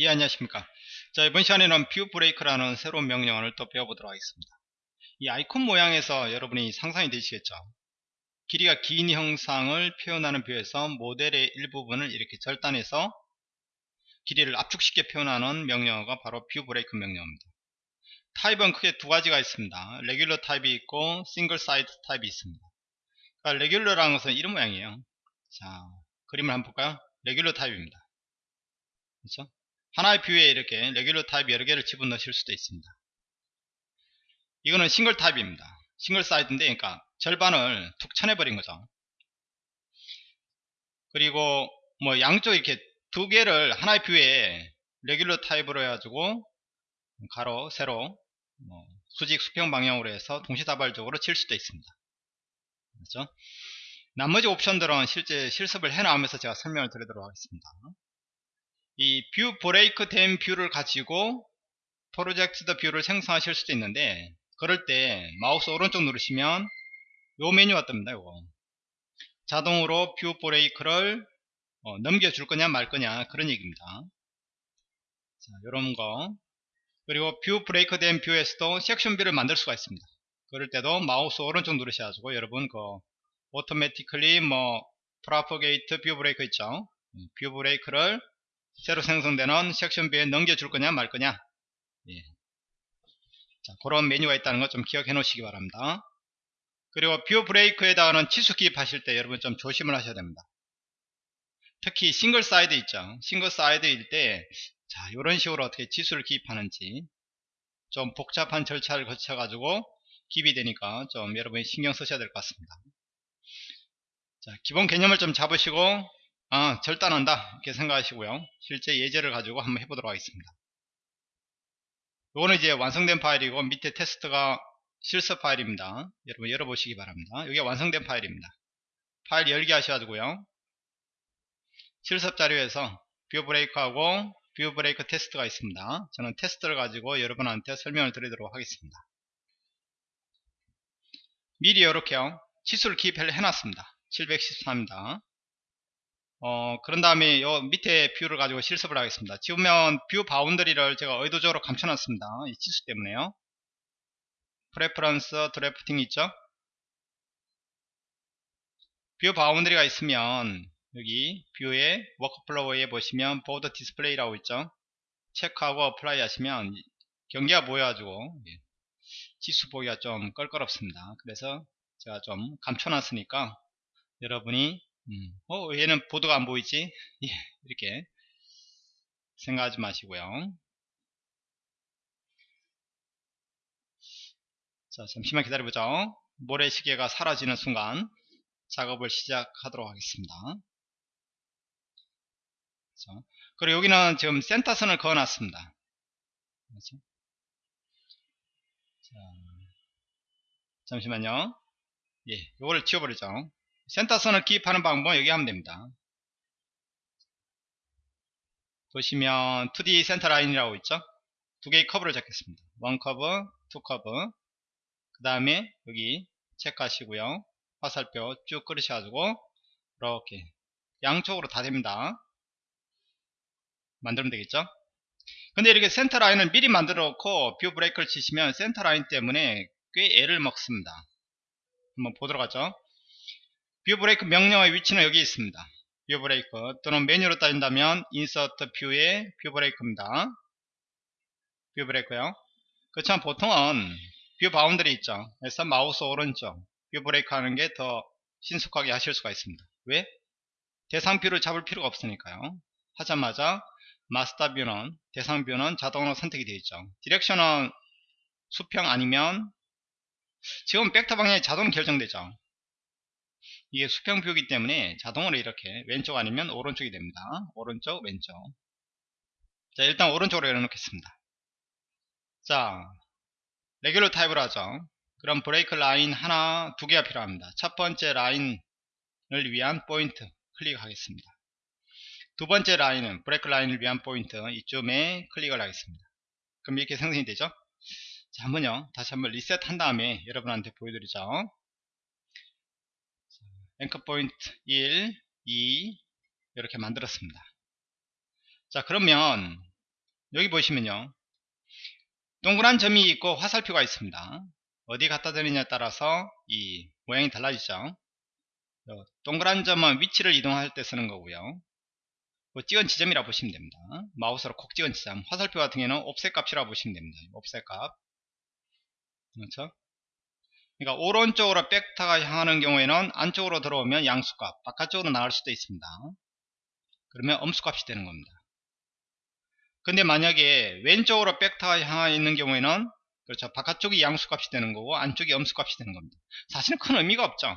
예 안녕하십니까. 자 이번 시간에는 view break라는 새로운 명령어를 또 배워보도록 하겠습니다. 이 아이콘 모양에서 여러분이 상상이 되시겠죠? 길이가 긴 형상을 표현하는 view에서 모델의 일부분을 이렇게 절단해서 길이를 압축시켜 표현하는 명령어가 바로 view break 명령어입니다. 타입은 크게 두 가지가 있습니다. regular 타입이 있고 single side 타입이 있습니다. 그러니까 regular라는 것은 이런 모양이에요. 자 그림을 한번 볼까요? regular 타입입니다. 그렇죠 하나의 view에 이렇게 regular 타입 여러 개를 집어넣으실 수도 있습니다. 이거는 싱글 타입입니다. single side인데 그러니까 절반을 툭 쳐내버린 거죠. 그리고 뭐 양쪽 이렇게 두 개를 하나의 view에 regular 타입으로 해가지고 가로, 세로, 뭐 수직, 수평 방향으로 해서 동시다발적으로 칠 수도 있습니다. 그렇죠? 나머지 옵션들은 실제 실습을 해나오면서 제가 설명을 드리도록 하겠습니다. 이 view break 된 view를 가지고 projected view를 생성하실 수도 있는데 그럴 때 마우스 오른쪽 누르시면 요 메뉴가 뜹니다 요거. 자동으로 view break를 어, 넘겨줄 거냐 말 거냐 그런 얘기입니다. 자 요런 거. 그리고 view break 된 view에서도 section view를 만들 수가 있습니다. 그럴 때도 마우스 오른쪽 누르셔가지고 여러분 그 automatically 뭐 propagate view break 있죠? view break를 새로 생성되는 section view에 넘겨줄 거냐 말 거냐? 예. 자, 그런 메뉴가 있다는 거 좀 기억해 놓으시기 바랍니다. 그리고 view break에다가는 치수 기입하실 때 여러분 좀 조심을 하셔야 됩니다. 특히 single side 있죠? single side일 때 자, 이런 식으로 어떻게 치수를 기입하는지 좀 복잡한 절차를 거쳐 가지고 기입이 되니까 좀 여러분이 신경 쓰셔야 될 것 같습니다. 자, 기본 개념을 좀 잡으시고 아, 절단한다. 이렇게 생각하시고요. 실제 예제를 가지고 한번 해보도록 하겠습니다. 이거는 이제 완성된 파일이고 밑에 테스트가 실습 파일입니다. 여러분 열어보시기 바랍니다. 이게 완성된 파일입니다. 파일 열기 하셔가지고요. 실습 자료에서 view break하고 view break 테스트가 있습니다. 저는 테스트를 가지고 여러분한테 설명을 드리도록 하겠습니다. 미리 이렇게요. 치수를 기입을 해놨습니다. 713입니다 어, 그런 다음에 요 밑에 view를 가지고 실습을 하겠습니다. 지우면 view boundary를 제가 의도적으로 감춰놨습니다. 이 치수 때문에요. preference drafting 있죠? view boundary가 있으면 여기 view의 workflow에 보시면 border display라고 있죠? 체크하고 apply 하시면 경계가 보여가지고 치수 보기가 좀 껄끄럽습니다. 그래서 제가 좀 감춰놨으니까 여러분이 음. 어 얘는 border가 안 보이지 예, 이렇게 생각하지 마시고요 자 잠시만 기다려보죠 모래시계가 사라지는 순간 작업을 시작하도록 하겠습니다 그렇죠? 그리고 여기는 지금 센터선을 그어 놨습니다 그렇죠? 자, 잠시만요 예, 이거를 지워버리죠 센터선을 기입하는 방법은 여기 하면 됩니다. 보시면 2D 센터 라인이라고 있죠? 두 개의 커브를 잡겠습니다. one curve, two curve. 그 다음에 여기 체크하시고요. 화살표 쭉 끌으셔가지고 이렇게 양쪽으로 다 됩니다. 만들면 되겠죠? 근데 이렇게 센터 라인을 미리 만들어 놓고 view break를 치시면 센터 라인 때문에 꽤 애를 먹습니다. 한번 보도록 하죠. view break 명령어의 위치는 여기 있습니다. view break 또는 메뉴로 따진다면 Insert View의 View Break입니다. View Break요. 그렇지만 보통은 view boundary 있죠. 그래서 마우스 오른쪽 View Break 하는 게 더 신속하게 하실 수가 있습니다. 왜? 대상 view를 잡을 필요가 없으니까요. 하자마자 master view는 대상 view는 자동으로 선택이 되어 있죠. Direction은 수평 아니면 지금 벡터 방향이 자동 결정되죠. 이게 수평view이기 때문에 자동으로 이렇게 왼쪽 아니면 오른쪽이 됩니다. 오른쪽, 왼쪽. 자, 일단 오른쪽으로 열어놓겠습니다. 자, Regular 타입으로 하죠. 그럼 break line 하나, 두 개가 필요합니다. 첫 번째 라인을 위한 포인트 클릭하겠습니다. 두 번째 라인은 break line을 위한 포인트 이쯤에 클릭을 하겠습니다. 그럼 이렇게 생성이 되죠? 자, 한번요. 다시 한번 리셋 한 다음에 여러분한테 보여드리죠. 앵커 포인트 1, 2 이렇게 만들었습니다. 자 그러면 여기 보시면요. 동그란 점이 있고 화살표가 있습니다. 어디 갖다 대느냐에 따라서 이 모양이 달라지죠. 동그란 점은 위치를 이동할 때 쓰는 거고요. 그 찍은 지점이라 보시면 됩니다. 마우스로 콕 찍은 지점. 화살표 같은 경우는 옵셋 값이라 보시면 됩니다. 옵셋 값. 그렇죠 그러니까 오른쪽으로 백타가 향하는 경우에는 안쪽으로 들어오면 양수값 바깥쪽으로 나갈 수도 있습니다. 그러면 엄수값이 되는 겁니다. 근데 만약에 왼쪽으로 백타가 향해 있는 경우에는 그렇죠. 바깥쪽이 양수값이 되는 거고 안쪽이 엄수값이 되는 겁니다. 사실은 큰 의미가 없죠.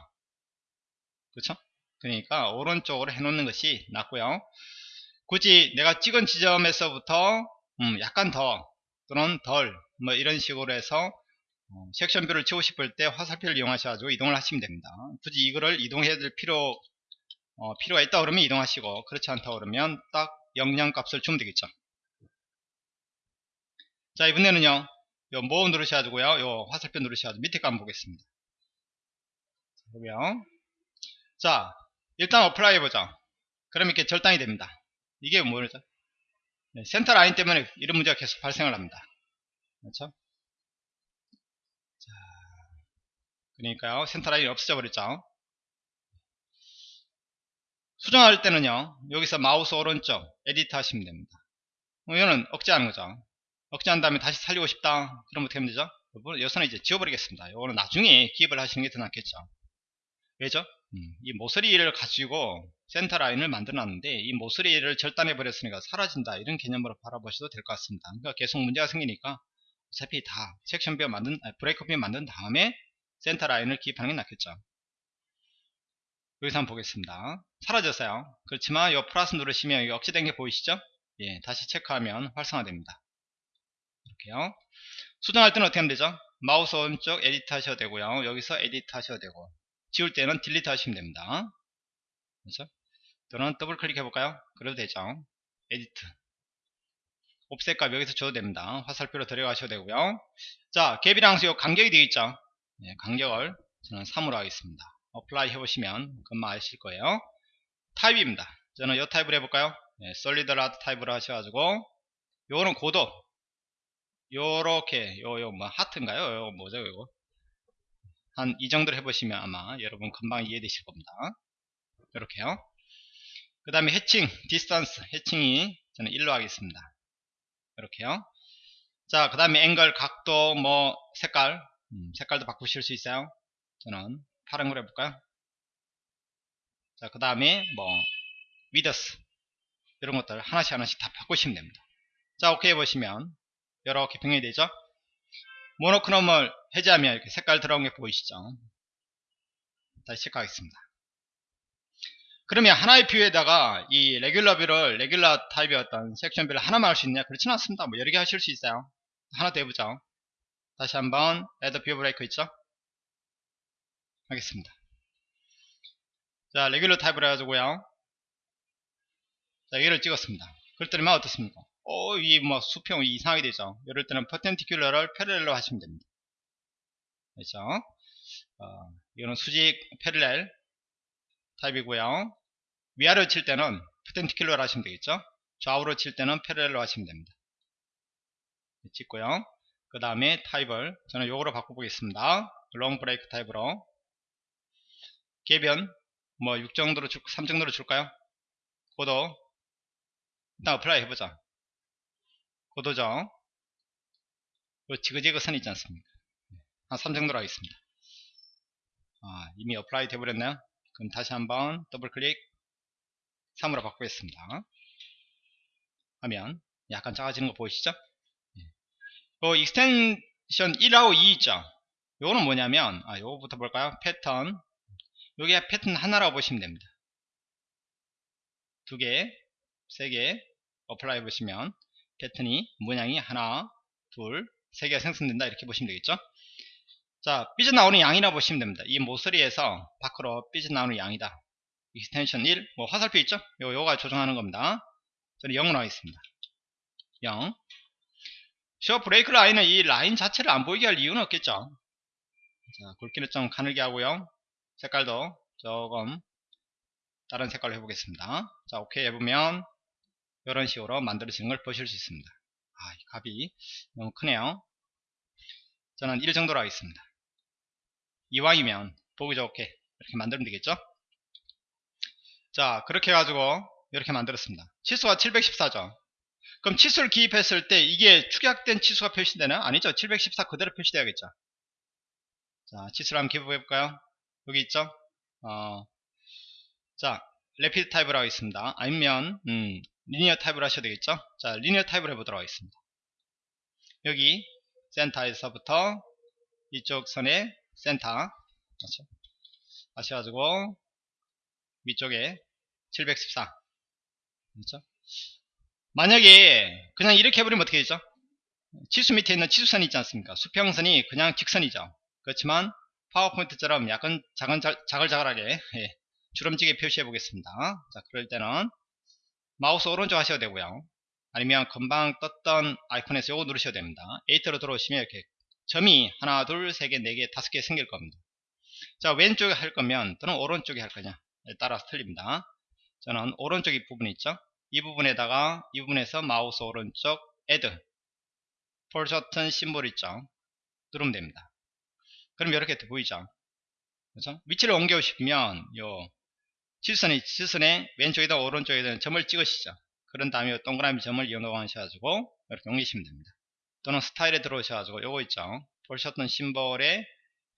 그렇죠? 그러니까 오른쪽으로 해놓는 것이 낫고요. 굳이 내가 찍은 지점에서부터 음 약간 더 또는 덜 뭐 이런 식으로 해서 어, section view를 치고 싶을 때 화살표를 이용하셔가지고 이동을 하시면 됩니다. 굳이 이거를 이동해야 될 필요 어, 필요가 있다 그러면 이동하시고 그렇지 않다 그러면 딱 영양 값을 주면 되겠죠. 자 이번에는요 요 모음 누르셔가지고요 요 화살표 누르셔가지고 밑에 거 한번 보겠습니다. 보면 자 일단 Apply 해보죠. 그럼 이렇게 절단이 됩니다. 이게 뭐죠? 네, 센터 라인 때문에 이런 문제가 계속 발생을 합니다. 그렇죠? 그러니까요. 센터라인이 없어져 버렸죠. 수정할 때는요 여기서 마우스 오른쪽 Edit 하시면 됩니다. 뭐 이거는 억제하는 거죠. 억제한 다음에 다시 살리고 싶다. 그럼 어떻게 하면 되죠? 여기서는 이제 지워버리겠습니다. 이거는 나중에 기입을 하시는 게 더 낫겠죠. 왜죠? 음, 이 모서리를 가지고 센터 라인을 만들어 놨는데 이 모서리를 절단해 버렸으니까 사라진다. 이런 개념으로 바라보셔도 될 것 같습니다. 그러니까 계속 문제가 생기니까 어차피 다 section view 만든 break view 만든 다음에 센터 라인을 기입하는 게 낫겠죠. 여기서 한번 보겠습니다. 사라졌어요. 그렇지만 이 플러스 누르시면 여기 억제된 게 보이시죠? 예, 다시 체크하면 활성화됩니다. 이렇게요. 수정할 때는 어떻게 하면 되죠? 마우스 오른쪽 Edit 하셔도 되고요. 여기서 Edit 하셔도 되고. 지울 때는 Delete 하시면 됩니다. 그렇죠 또는 더블 클릭해 볼까요? 그래도 되죠. Edit. Offset 값 여기서 줘도 됩니다. 화살표로 들어가셔도 되고요. 자 갭이랑 수 간격이 되어 있죠 네, 간격을 저는 3으로 하겠습니다. Apply 해보시면 금방 아실 거예요. 타입입니다. 저는 이 타입을 해볼까요? 네, Solid Rod 타입으로 하셔가지고 요거는 고도 요렇게 요요 뭐 하트인가요? 요 뭐죠 이거 한 이 정도로 해보시면 아마 여러분 금방 이해되실 겁니다. 이렇게요. 그 다음에 Hatching Distance hatching이 저는 1로 하겠습니다. 이렇게요. 자, 그 다음에 앵글, 각도, 뭐, 색깔, 음, 색깔도 바꾸실 수 있어요. 저는 파란 걸 해볼까요? 자그 다음에 뭐 Width. 이런 것들 하나씩 하나씩 다 바꾸시면 됩니다. 자 오케이 해보시면 이렇게 변경이 되죠? Monochrome을 해제하면 이렇게 색깔 들어온 게 보이시죠? 다시 체크하겠습니다. 그러면 하나의 view에다가 이 regular view를 regular 타입의 어떤 section view를 하나만 할 수 있냐? 그렇지는 않습니다. 뭐 여러 개 하실 수 있어요. 하나 더 해보죠 다시 한번 add view break 있죠? 하겠습니다. 자, Regular 타입을 해가지고요. 자, 얘를 찍었습니다. 그럴 때는 어떻습니까? 어, 이 뭐 수평 이상하게 되죠. 이럴 때는 Perpendicular를 Parallel로 하시면 됩니다. 그렇죠? 어, 이거는 수직 Parallel 타입이고요. 위아래로 칠 때는 Perpendicular로 하시면 되겠죠? 좌우로 칠 때는 Parallel로 하시면 됩니다. 찍고요. 그 다음에 타입을 저는 요거로 바꿔보겠습니다. Long Break 타입으로. 갭은 뭐 6 정도로 줄, 3 정도로 줄까요? 고도. 일단 Apply 해보자. 고도죠. 그 지그재그 선 있지 않습니까? 한 3 정도로 하겠습니다. 아, 이미 Apply 되버렸나요. 그럼 다시 한번 더블 클릭 3으로 바꾸겠습니다. 하면. 약간 작아지는 거 보이시죠 그 Extension 1하고 2 있죠. 요거는 뭐냐면 아 요거부터 볼까요? 패턴. 요게 패턴 하나라고 보시면 됩니다. 두 개, 세개 Apply 보시면 패턴이 모양이 하나, 둘, 세 개가 생성된다. 이렇게 보시면 되겠죠? 자 삐져나오는 양이라 보시면 됩니다. 이 모서리에서 밖으로 삐져나오는 양이다. Extension 1, 뭐 화살표 있죠? 요, 요가 조정하는 겁니다. 저는 0으로 하겠습니다. 0 저 브레이크 라인은 이 라인 자체를 안 보이게 할 이유는 없겠죠 자 굵기를 좀 가늘게 하고요 색깔도 조금 다른 색깔로 해보겠습니다 자 오케이 해보면 이런 식으로 만들어지는 걸 보실 수 있습니다 아, 이 값이 너무 크네요. 저는 1 정도로 하겠습니다. 이왕이면 보기 좋게 이렇게 만들면 되겠죠? 자, 그렇게 해가지고 이렇게 만들었습니다. 치수가 714죠. 그럼 치수를 기입했을 때 이게 축약된 치수가 표시되나? 아니죠. 714 그대로 표시돼야겠죠. 자, 치수를 한번 기입해 볼까요? 여기 있죠? 어, 자, Rapid 타입을 하겠습니다. 아니면 음, Linear 타입을 하셔도 되겠죠? 자, Linear 타입을 해보도록 하겠습니다. 여기 센터에서부터 이쪽 선의 센터 그렇죠? 하셔가지고 위쪽에 714 그렇죠? 만약에 그냥 이렇게 해버리면 어떻게 되죠? 치수 밑에 있는 치수선이 있지 않습니까? 수평선이 그냥 직선이죠. 그렇지만 파워포인트처럼 약간 작은, 자글자글하게 예, 주름지게 표시해 보겠습니다. 자, 그럴 때는 마우스 오른쪽 하셔도 되고요. 아니면 금방 떴던 아이콘에서 요거 누르셔도 됩니다. 에이트로 들어오시면 이렇게 점이 하나, 둘, 세 개, 네 개, 다섯 개 생길 겁니다. 자, 왼쪽에 할 거면 또는 오른쪽에 할 거냐 따라서 틀립니다. 저는 오른쪽 이 부분 있죠? 이 부분에다가 이 부분에서 마우스 오른쪽 add 폴 셔튼 심볼 있죠? 누르면 됩니다. 그럼 이렇게 보이죠? 그렇죠? 위치를 옮겨 싶으면 요 지선이 지선의 왼쪽이든 오른쪽이든 점을 찍으시죠. 그런 다음에 동그라미 점을 이용하셔가지고 이렇게 옮기시면 됩니다. 또는 스타일에 들어오셔가지고 요거 있죠. foreshorten symbol에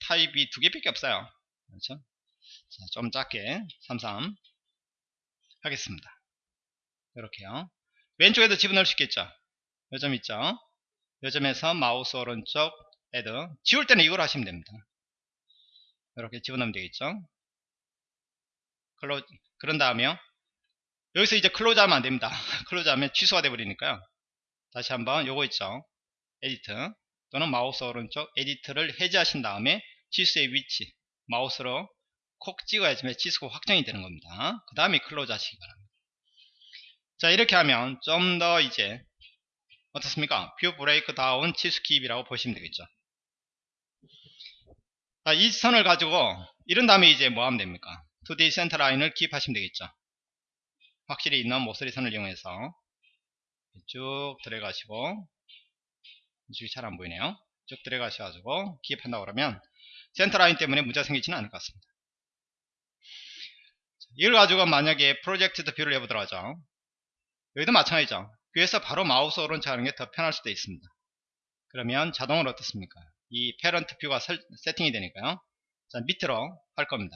타입이 두 개밖에 없어요. 그렇죠? 자, 좀 작게 33 하겠습니다. 이렇게요. 왼쪽에도 집어넣을 수 있겠죠. 요점 있죠. 요 점에서 마우스 오른쪽 add 지울 때는 이걸 하시면 됩니다. 이렇게 집어넣으면 되겠죠. clo 그런 다음에요. 여기서 이제 close 하면 안됩니다. close 하면 취소가 돼버리니까요. 다시 한번 요거 있죠. edit 또는 마우스 오른쪽 edit를 해제하신 다음에 치수의 위치 마우스로 콕 찍어야지만 치수가 확정이 되는 겁니다. 그 다음에 close 하시기 바랍니다. 자 이렇게 하면 좀 더 이제 어떻습니까? view break down 치수 기입이라고 보시면 되겠죠. 자, 이 선을 가지고 이런 다음에 이제 뭐 하면 됩니까? 2D 센터 라인을 기입하시면 되겠죠. 확실히 있는 모서리 선을 이용해서 쭉 들어가시고 이쪽이 잘 안 보이네요. 쭉 들어가셔가지고 기입한다고 그러면 센터 라인 때문에 문제가 생기지는 않을 것 같습니다. 이걸 가지고 만약에 project view를 해보도록 하죠. 여기도 마찬가지죠. 위에서 바로 마우스 오른쪽 하는 게 더 편할 수도 있습니다. 그러면 자동으로 어떻습니까? 이 parent view가 설, 세팅이 되니까요. 자, 밑으로 할 겁니다.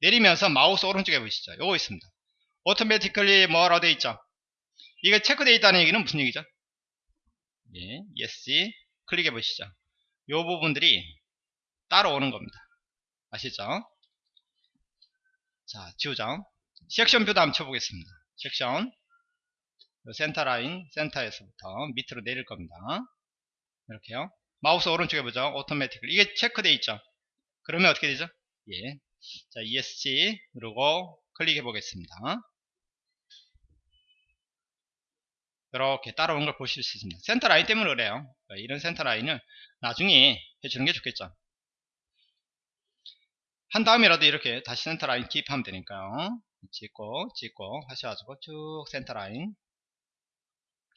내리면서 마우스 오른쪽에 보시죠. 요거 있습니다. automatically 뭐라고 되어 있죠? 이게 체크되어 있다는 얘기는 무슨 얘기죠? 예, yes 클릭해 보시죠. 요 부분들이 따로 오는 겁니다. 아시죠? 자, 지우죠. section view도 한번 쳐보겠습니다. 섹션 센터 라인 센터에서부터 밑으로 내릴 겁니다. 이렇게요. 마우스 오른쪽에 보죠. 오토매틱 이게 체크되어 있죠. 그러면 어떻게 되죠? 예. 자, ESC 누르고 클릭해 보겠습니다. 이렇게 따라오는 걸 보실 수 있습니다. 센터 라인 때문에 그래요. 이런 센터 라인을 나중에 해주는 게 좋겠죠. 한 다음이라도 이렇게 다시 센터 라인 기입하면 되니까요. 찍고 찍고 하셔가지고 쭉 센터 라인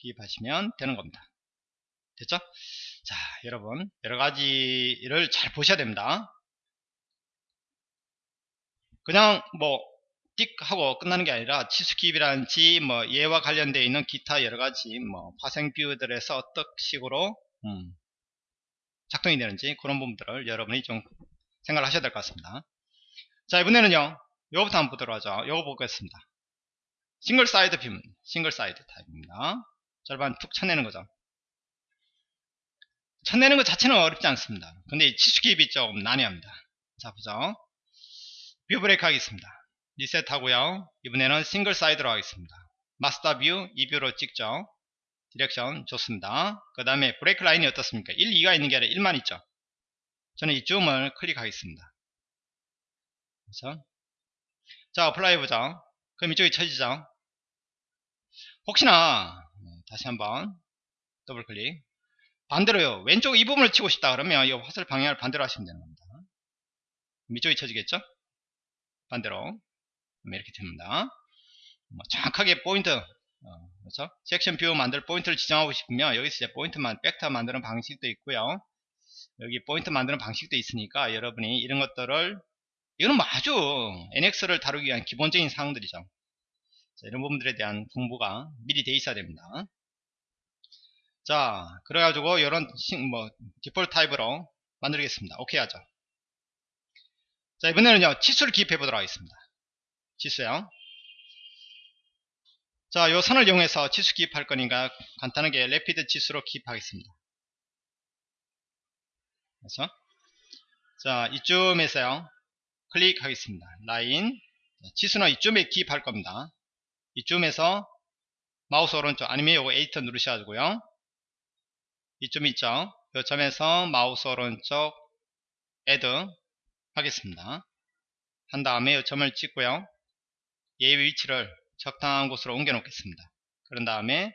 기입하시면 되는 겁니다. 됐죠? 자, 여러분 여러 가지를 잘 보셔야 됩니다. 그냥 뭐 띡 하고 끝나는 게 아니라 치수 기입이라든지 뭐 얘와 관련되어 있는 기타 여러 가지 뭐 화생 뷰들에서 어떤 식으로 음, 작동이 되는지 그런 부분들을 여러분이 좀 생각을 하셔야 될 것 같습니다. 자 이번에는요 요거부터 한번 보도록 하죠. 요거 보겠습니다. single side view, single side 타입입니다. 절반 툭 쳐내는 거죠. 쳐내는 것 자체는 어렵지 않습니다. 근데 치수 기입이 좀 난해합니다. 자 보죠. view break 하겠습니다. 리셋 하고요. 이번에는 single side로 하겠습니다. master view, 이 view로 찍죠. direction 좋습니다. 그 다음에 break line이 어떻습니까? 1, 2가 있는 게 아니라 1만 있죠. 저는 이쯤을 클릭하겠습니다. 그래서 자, apply 해보죠. 그럼 이쪽이 쳐지죠. 혹시나 다시 한번 더블 클릭 반대로요. 왼쪽 이 부분을 치고 싶다 그러면 이 화살 방향을 반대로 하시면 되는 겁니다. 이쪽이 쳐지겠죠? 반대로 이렇게 됩니다. 뭐 정확하게 포인트 어, 그렇죠? section view 만들 포인트를 지정하고 싶으면 여기서 이제 포인트만 벡터 만드는 방식도 있고요. 여기 포인트 만드는 방식도 있으니까 여러분이 이런 것들을 이거는 뭐 아주 NX를 다루기 위한 기본적인 사항들이죠. 자, 이런 부분들에 대한 공부가 미리 돼 있어야 됩니다. 자, 그래가지고 이런 뭐 디폴트 타입으로 만들겠습니다. 오케이 하죠. 자, 이번에는요 치수를 기입해 보도록 하겠습니다. 치수요. 자, 요 선을 이용해서 치수 기입할 거니까 간단하게 rapid 치수로 기입하겠습니다. 그래서 자, 이쯤에서요. 클릭하겠습니다. 라인 치수는 이쯤에 기입할 겁니다. 이쯤에서 마우스 오른쪽 아니면 요거 edit 누르셔가지고요. 이쯤 있죠. 요 점에서 마우스 오른쪽 add 하겠습니다. 한 다음에 요 점을 찍고요. 얘의 위치를 적당한 곳으로 옮겨 놓겠습니다. 그런 다음에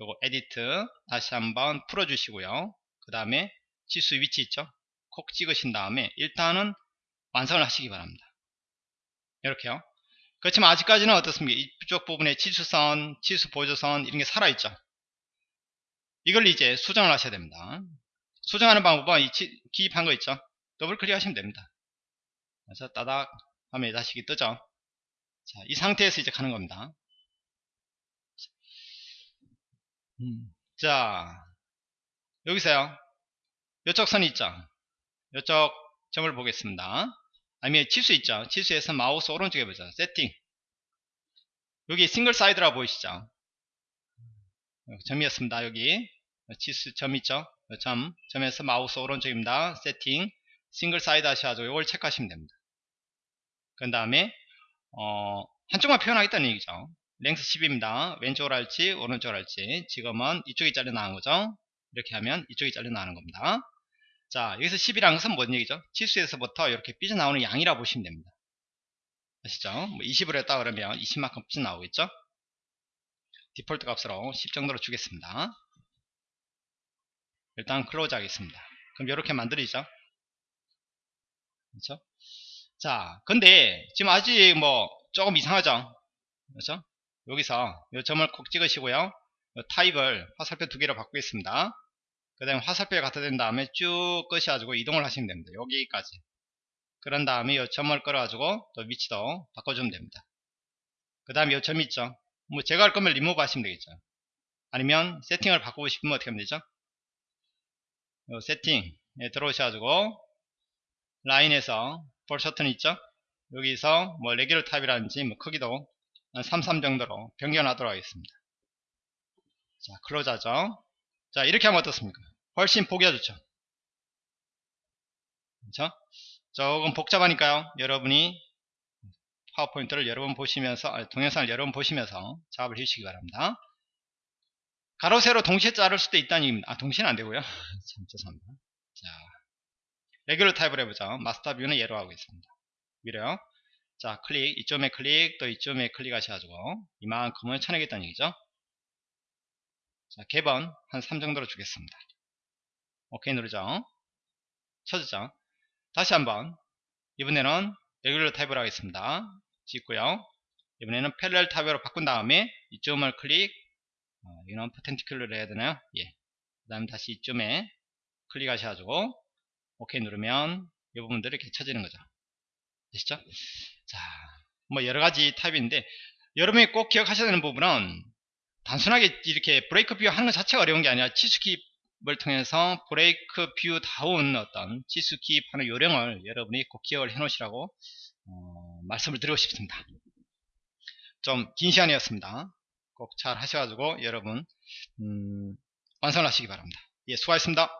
요거 edit 다시 한번 풀어 주시고요. 그 다음에 치수 위치 있죠. 콕 찍으신 다음에 일단은 완성을 하시기 바랍니다. 이렇게요. 그렇지만 아직까지는 어떻습니까? 이쪽 부분에 치수선, 치수 보조선 이런 게 살아있죠. 이걸 이제 수정을 하셔야 됩니다. 수정하는 방법은 이 치, 기입한 거 있죠. 더블 클릭하시면 됩니다. 그래서 따닥 하면 다시 뜨죠. 자, 이 상태에서 이제 가는 겁니다. 음, 자, 여기서요. 이쪽 선이 있죠. 이쪽 점을 보겠습니다. 아니면 치수 있죠. 치수에서 마우스 오른쪽에 보자. 세팅. 여기 single side라 보이시죠? 점이었습니다. 여기 치수 점 있죠? 점 점에서 마우스 오른쪽입니다. 세팅 single side 하셔가지고 이걸 체크하시면 됩니다. 그 다음에 어, 한쪽만 표현하겠다는 얘기죠. length 10입니다. 왼쪽으로 할지 오른쪽으로 할지 지금은 이쪽이 잘려 나온 거죠. 이렇게 하면 이쪽이 잘려 나오는 겁니다. 자 여기서 10이라는 것은 뭔 얘기죠? 치수에서부터 이렇게 삐져나오는 양이라 고 보시면 됩니다. 아시죠? 뭐 20으로 했다 그러면 20만큼 삐져나오겠죠? 디폴트 값으로 10 정도로 주겠습니다. 일단 close 하겠습니다. 그럼 이렇게 만들어지죠. 그렇죠? 자, 근데 지금 아직 뭐 조금 이상하죠? 그렇죠? 여기서 이 점을 콕 찍으시고요. 타입을 화살표 두 개로 바꾸겠습니다. 그 다음에 화살표에 갖다 댄 다음에 쭉 끄셔가지고 이동을 하시면 됩니다. 여기까지. 그런 다음에 이 점을 끌어 가지고 또 위치도 바꿔주면 됩니다. 그 다음에 이점 있죠? 뭐 제가 할 거면 리무브 하시면 되겠죠. 아니면 세팅을 바꾸고 싶으면 어떻게 하면 되죠? 요 세팅에 들어오셔가지고 라인에서 폴셔튼 있죠? 여기서 뭐 regular 타입이라든지 뭐 크기도 한33 정도로 변경하도록 하겠습니다. 자, close하죠? 자, 이렇게 하면 어떻습니까? 훨씬 보기가 좋죠. 그렇죠? 조금 복잡하니까요. 여러분이 파워포인트를 여러 번 보시면서 아니, 동영상을 여러 번 보시면서 작업을 해주시기 바랍니다. 가로 세로 동시에 자를 수도 있다는 얘기입니다. 아 동시에는 안되고요. 참 죄송합니다. 자 regular 타입을 해보죠. master view는 예로 하고 있습니다. 위로요. 자 클릭 이점에 클릭 또 이점에 클릭하셔가지고 이만큼을 쳐내겠다는 얘기죠. 자 gap은 한 3 정도로 주겠습니다. 오케이 누르죠. 쳐주죠. 다시 한번 이번에는 regular 타입을 하겠습니다. 찍고요. 이번에는 parallel 타입으로 바꾼 다음에 이점을 클릭 어, 이건 perpendicular를 해야 되나요? 예. 그 다음 다시 이쯤에 클릭하셔가지고 오케이 누르면 이 부분들이 이렇게 쳐지는 거죠. 되시죠? 자, 뭐 여러가지 타입인데 여러분이 꼭 기억하셔야 되는 부분은 단순하게 이렇게 break view 하는 것 자체가 어려운 게 아니라 치수기입을 통해서 break view 다음 어떤 치수기입 하는 요령을 여러분이 꼭 기억을 해 놓으시라고 어, 말씀을 드리고 싶습니다. 좀 긴 시간이었습니다. 꼭 잘 하셔가지고 여러분 음, 완성하시기 바랍니다. 예, 수고하셨습니다.